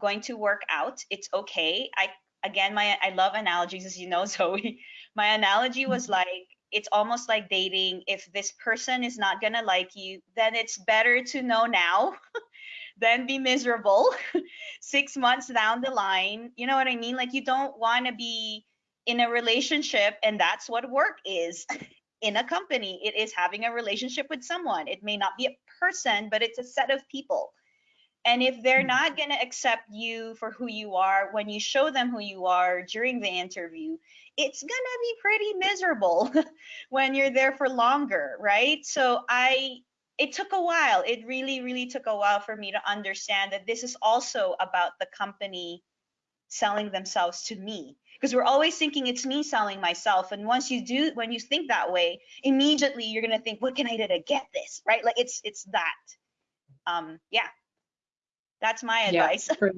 going to work out it's okay i again my i love analogies as you know zoe my analogy was mm-hmm. like it's almost like dating. If this person is not gonna like you, then it's better to know now than be miserable six months down the line. You know what I mean? Like you don't want to be in a relationship, and that's what work is in a company. It is having a relationship with someone. It may not be a person, but it's a set of people. And if they're mm-hmm. not going to accept you for who you are when you show them who you are during the interview, it's going to be pretty miserable when you're there for longer, right? So I it took a while. It really really took a while for me to understand that this is also about the company selling themselves to me because we're always thinking it's me selling myself and once you do when you think that way immediately you're going to think what can i do to get this right like it's it's that um yeah that's my advice yeah,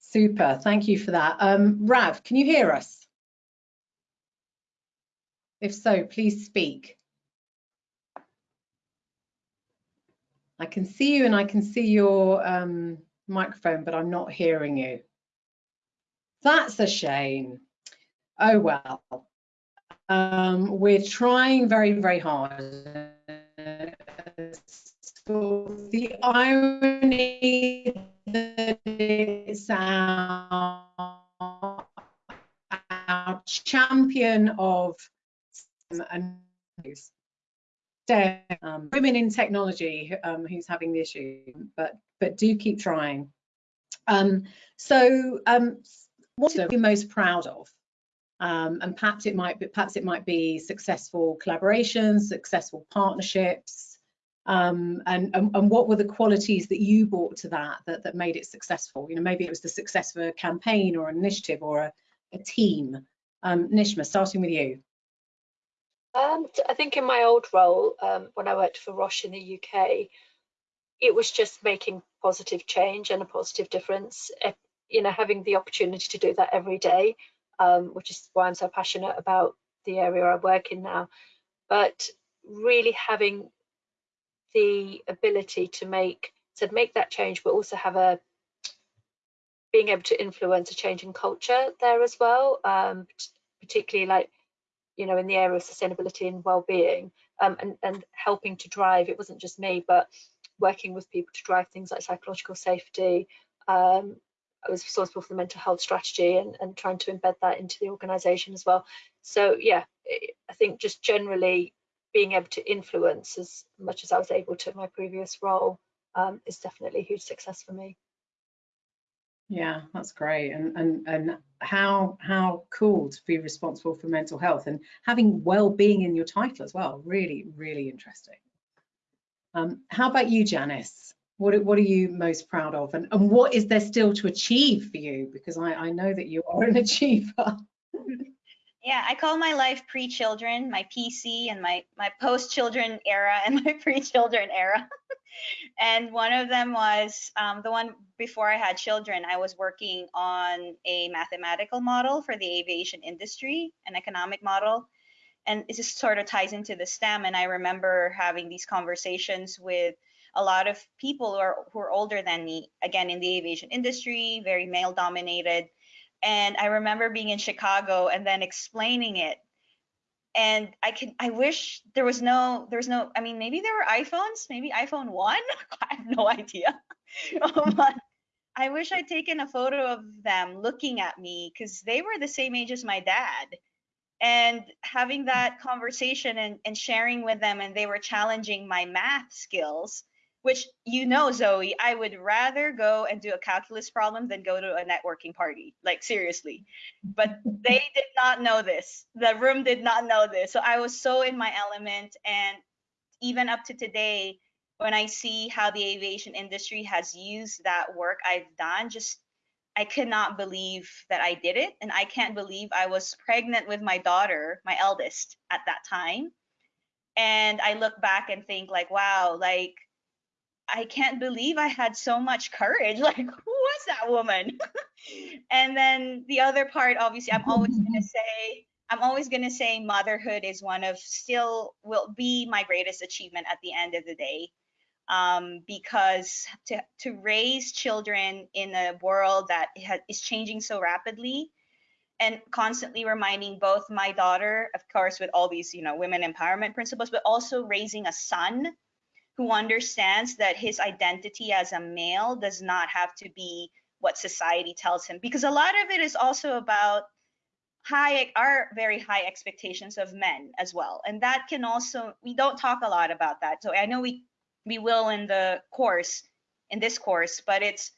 super thank you for that um rav can you hear us if so, please speak. I can see you and I can see your um, microphone, but I'm not hearing you. That's a shame. oh well. Um, we're trying very, very hard. So the irony that it's our, our champion of and um, women in technology um, who's having the issue, but but do keep trying. Um, so, um, what are you most proud of? Um, and perhaps it might be perhaps it might be successful collaborations, successful partnerships, um, and, and, and what were the qualities that you brought to that, that that made it successful? You know, maybe it was the success of a campaign or an initiative or a, a team. Um, Nishma, starting with you. Um, I think in my old role, um, when I worked for Roche in the UK, it was just making positive change and a positive difference. You know, having the opportunity to do that every day, um, which is why I'm so passionate about the area I work in now. But really having the ability to make to make that change, but also have a being able to influence a change in culture there as well, um, particularly like you know, in the area of sustainability and well-being um, and, and helping to drive, it wasn't just me, but working with people to drive things like psychological safety. Um, I was responsible for the mental health strategy and, and trying to embed that into the organization as well. So yeah, I think just generally being able to influence as much as I was able to in my previous role um, is definitely a huge success for me. Yeah, that's great. And and and how how cool to be responsible for mental health and having well-being in your title as well. Really, really interesting. Um, how about you, Janice? What what are you most proud of, and and what is there still to achieve for you? Because I I know that you are an achiever. Yeah, I call my life pre-children, my PC, and my my post-children era, and my pre-children era. and one of them was um, the one before I had children. I was working on a mathematical model for the aviation industry, an economic model, and it just sort of ties into the STEM. And I remember having these conversations with a lot of people who are who are older than me, again in the aviation industry, very male dominated. And I remember being in Chicago and then explaining it. And I can I wish there was no there was no I mean maybe there were iPhones maybe iPhone one? I have no idea. Oh, but I wish I'd taken a photo of them looking at me because they were the same age as my dad. And having that conversation and, and sharing with them and they were challenging my math skills which you know zoe i would rather go and do a calculus problem than go to a networking party like seriously. But they did not know this. The room did not know this. So i was so in my element and even up to today when i see how the aviation industry has used that work i've done just i cannot believe that i did it. And i can't believe i was pregnant with my daughter my eldest at that time. And i look back and think like wow like I can't believe I had so much courage. Like, who was that woman? and then the other part, obviously, I'm always going to say, I'm always going to say motherhood is one of still will be my greatest achievement at the end of the day. Um, because to, to raise children in a world that is changing so rapidly and constantly reminding both my daughter, of course, with all these, you know, women empowerment principles, but also raising a son who understands that his identity as a male does not have to be what society tells him. Because a lot of it is also about high our very high expectations of men as well. And that can also we don't talk a lot about that. So i know we we will in the course in this course but it's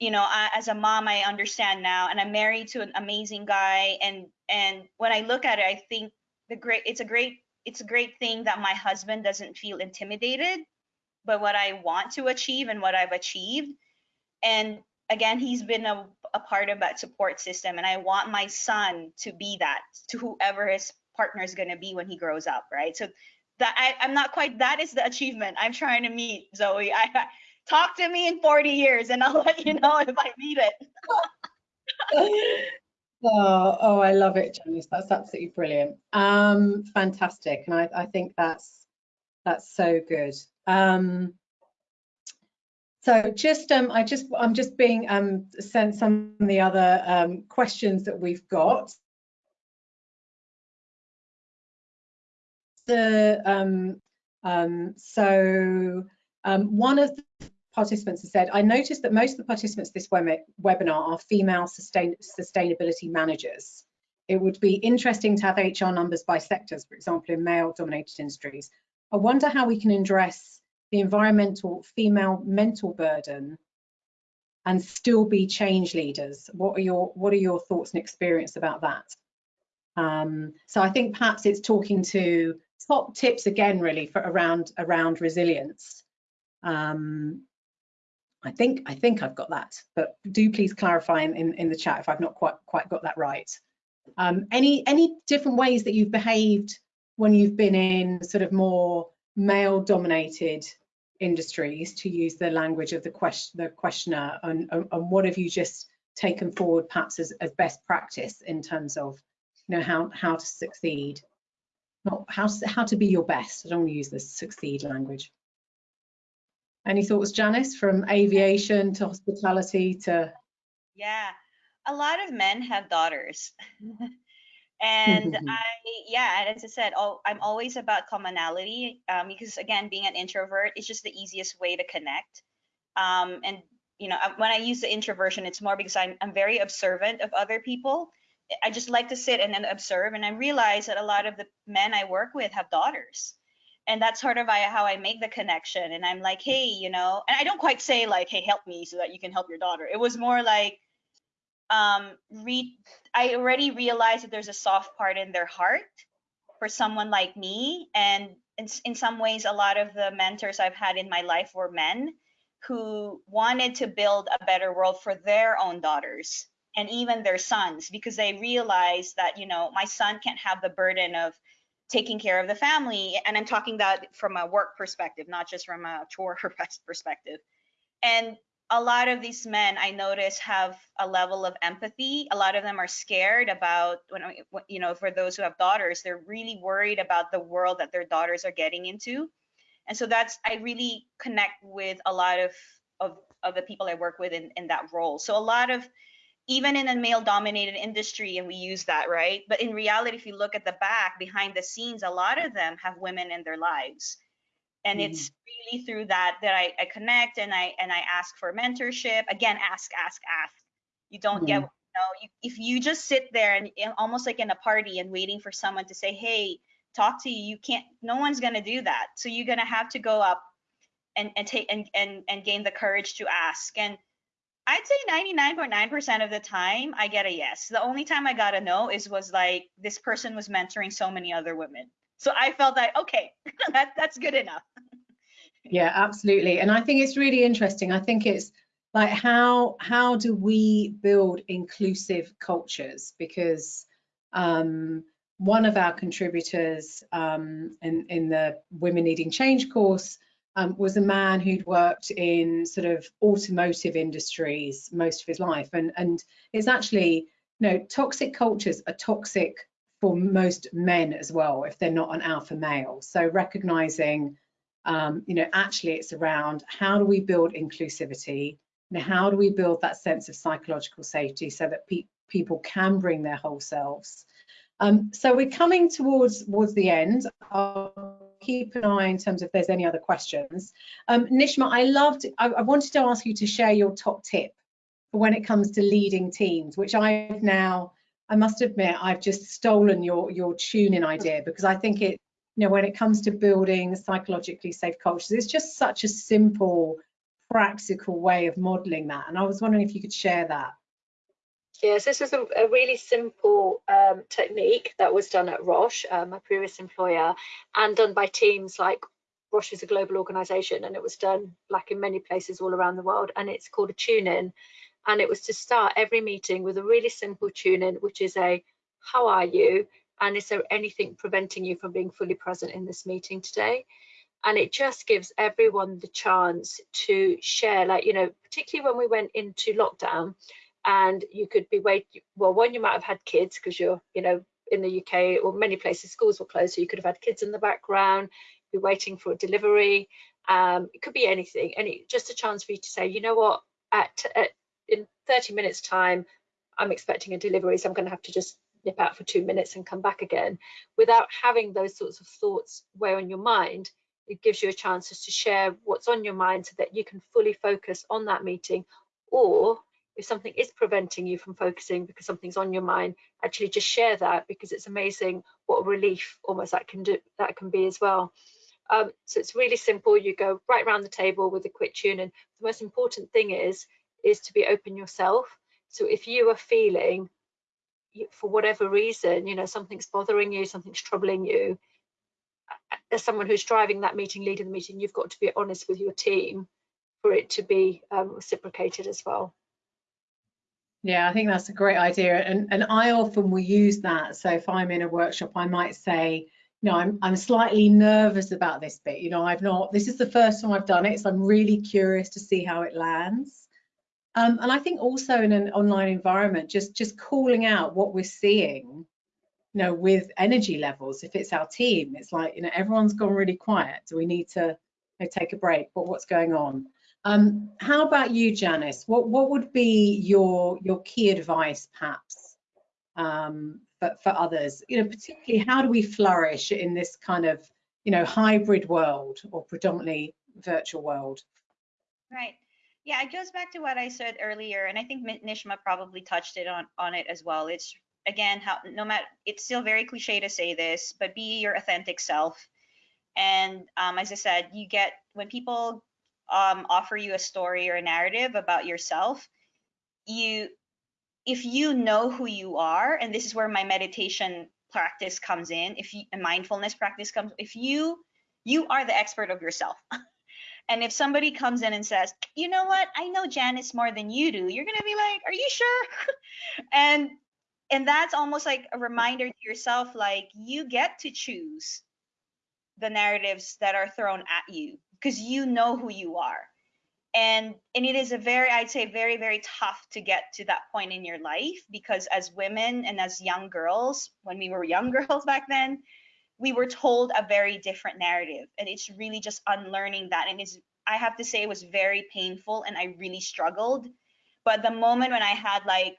you know I, as a mom i understand now and i'm married to an amazing guy. And and when i look at it i think the great it's a great it's a great thing that my husband doesn't feel intimidated by what I want to achieve and what I've achieved. And again, he's been a, a part of that support system. And I want my son to be that to whoever his partner is going to be when he grows up, right? So that I, I'm not quite, that is the achievement I'm trying to meet, Zoe. I, I talk to me in 40 years and I'll let you know if I meet it. Oh, oh, I love it, Janice. That's absolutely brilliant. Um, fantastic. And I, I think that's that's so good. Um, so just um, I just I'm just being um, sent some of the other um, questions that we've got. The um, um, so um, one of the participants has said, I noticed that most of the participants this web webinar are female sustain sustainability managers. It would be interesting to have HR numbers by sectors, for example, in male dominated industries. I wonder how we can address the environmental female mental burden and still be change leaders. What are your what are your thoughts and experience about that? Um, so I think perhaps it's talking to top tips again, really, for around around resilience. Um, I think I think I've got that, but do please clarify in, in, in the chat if I've not quite quite got that right. Um, any any different ways that you've behaved when you've been in sort of more male dominated industries to use the language of the question the questioner and, and what have you just taken forward perhaps as, as best practice in terms of you know how how to succeed? Not how how to be your best. I don't want to use the succeed language any thoughts janice from aviation to hospitality to yeah a lot of men have daughters. And i yeah and as i said i'm always about commonality um, because again being an introvert is just the easiest way to connect. Um, and you know when i use the introversion it's more because I'm, I'm very observant of other people. I just like to sit and then observe and i realize that a lot of the men i work with have daughters and that's sort of how i make the connection. And i'm like hey you know and i don't quite say like hey help me so that you can help your daughter. It was more like um read i already realized that there's a soft part in their heart for someone like me. And in, in some ways a lot of the mentors i've had in my life were men who wanted to build a better world for their own daughters and even their sons because they realized that you know my son can't have the burden of taking care of the family and i'm talking that from a work perspective not just from a chore perspective and a lot of these men I notice have a level of empathy. A lot of them are scared about when you know for those who have daughters, they're really worried about the world that their daughters are getting into. And so that's I really connect with a lot of of, of the people I work with in, in that role. So a lot of even in a male dominated industry and we use that right but in reality if you look at the back behind the scenes a lot of them have women in their lives and Mhm. it's really through that that I, I connect and I and I ask for mentorship. Again, ask, ask, ask. You don't get Mhm. you know you, if you just sit there and, and almost like in a party and waiting for someone to say, hey, talk to you. You can't. No one's gonna do that. So you're gonna have to go up and and take and and and gain the courage to ask. And I'd say 99.9% of the time I get a yes. The only time I got a no is was like this person was mentoring so many other women. So I felt like okay, that that's good enough. Yeah, absolutely. And I think it's really interesting. I think it's like how how do we build inclusive cultures? Because um, one of our contributors um, in, in the Women Leading Change course um, was a man who'd worked in sort of automotive industries most of his life. And, and it's actually, you know, toxic cultures are toxic for most men as well if they're not an alpha male. So recognizing um, you know, actually it's around how do we build inclusivity how do we build that sense of psychological safety so that pe people can bring their whole selves. Um, so we're coming towards towards the end. I'll keep an eye in terms of if there's any other questions. Um, Nishma, I loved, I, I wanted to ask you to share your top tip for when it comes to leading teams, which I've now, I must admit, I've just stolen your your tune-in idea because I think it you know, when it comes to building psychologically safe cultures, it's just such a simple, practical way of modeling that. And I was wondering if you could share that. Yes, this is a, a really simple um, technique that was done at Roche, uh, my previous employer, and done by teams like Roche is a global organization and it was done like in many places all around the world. And it's called a tune in. And it was to start every meeting with a really simple tune in, which is a how are you? And is there anything preventing you from being fully present in this meeting today? And it just gives everyone the chance to share, like, you know, particularly when we went into lockdown and you could be wait well one you might have had kids because you're you know in the uk or many places schools were closed so you could have had kids in the background be waiting for a delivery. Um it could be anything and it, just a chance for you to say you know what? At, at in 30 minutes time i'm expecting a delivery so i'm going to have to just nip out for two minutes and come back again. Without having those sorts of thoughts weigh on your mind it gives you a chance just to share what's on your mind so that you can fully focus on that meeting or if something is preventing you from focusing because something's on your mind actually just share that because it's amazing what relief almost that can do that can be as well. Um, so it's really simple. You go right around the table with a quick tune and the most important thing is is to be open yourself. So if you are feeling for whatever reason you know something's bothering you something's troubling you as someone who's driving that meeting leading the meeting you've got to be honest with your team for it to be um, reciprocated as well yeah, I think that's a great idea. And, and I often will use that. So if I'm in a workshop, I might say, you know, I'm, I'm slightly nervous about this bit. You know, I've not, this is the first time I've done it. So I'm really curious to see how it lands. Um, and I think also in an online environment, just, just calling out what we're seeing, you know, with energy levels, if it's our team, it's like, you know, everyone's gone really quiet. Do we need to you know, take a break? But what's going on? Um, how about you, Janice? What what would be your your key advice, perhaps, um, for, for others? You know, particularly how do we flourish in this kind of you know hybrid world or predominantly virtual world? Right. Yeah, it goes back to what I said earlier, and I think Nishma probably touched it on on it as well. It's again how no matter it's still very cliche to say this, but be your authentic self. And um, as I said, you get when people um, offer you a story or a narrative about yourself, you if you know who you are, and this is where my meditation practice comes in, if you a mindfulness practice comes, if you you are the expert of yourself. and if somebody comes in and says, you know what, I know Janice more than you do, you're gonna be like, are you sure? and and that's almost like a reminder to yourself, like you get to choose the narratives that are thrown at you because you know who you are. And and it is a very i'd say very very tough to get to that point in your life because as women and as young girls when we were young girls back then we were told a very different narrative. And it's really just unlearning that. And it's i have to say it was very painful and i really struggled. But the moment when i had like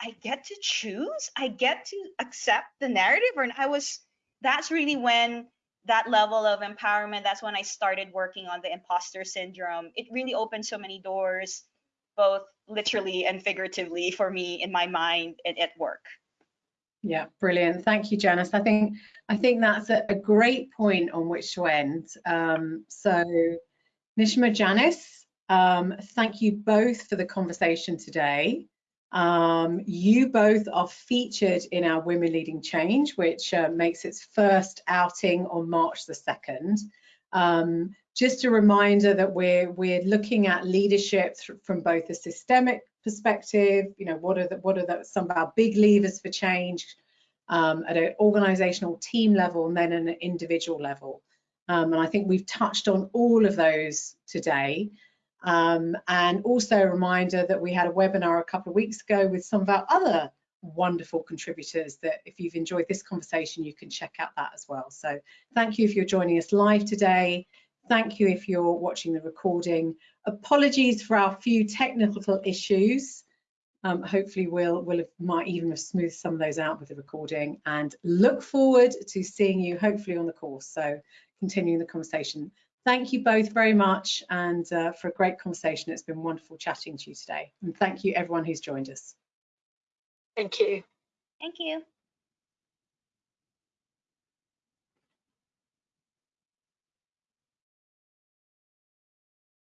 i get to choose? I get to accept the narrative? And i was that's really when that level of empowerment, that's when I started working on the imposter syndrome. It really opened so many doors, both literally and figuratively for me in my mind and at work. Yeah, brilliant. Thank you, Janice. I think I think that's a, a great point on which to end. Um, so, Nishma, Janice, um, thank you both for the conversation today. Um, you both are featured in our Women Leading Change, which uh, makes its first outing on March the 2nd. Um, just a reminder that we're we're looking at leadership from both a systemic perspective, you know, what are the, what are the, some of our big levers for change um, at an organizational team level and then an individual level. Um, and I think we've touched on all of those today. Um, and also a reminder that we had a webinar a couple of weeks ago with some of our other wonderful contributors that if you've enjoyed this conversation, you can check out that as well. So thank you if you're joining us live today. Thank you if you're watching the recording. Apologies for our few technical issues. Um, hopefully we'll, we'll have, might even have smoothed some of those out with the recording and look forward to seeing you hopefully on the course. So continuing the conversation. Thank you both very much and uh, for a great conversation. It's been wonderful chatting to you today. And thank you everyone who's joined us. Thank you. Thank you.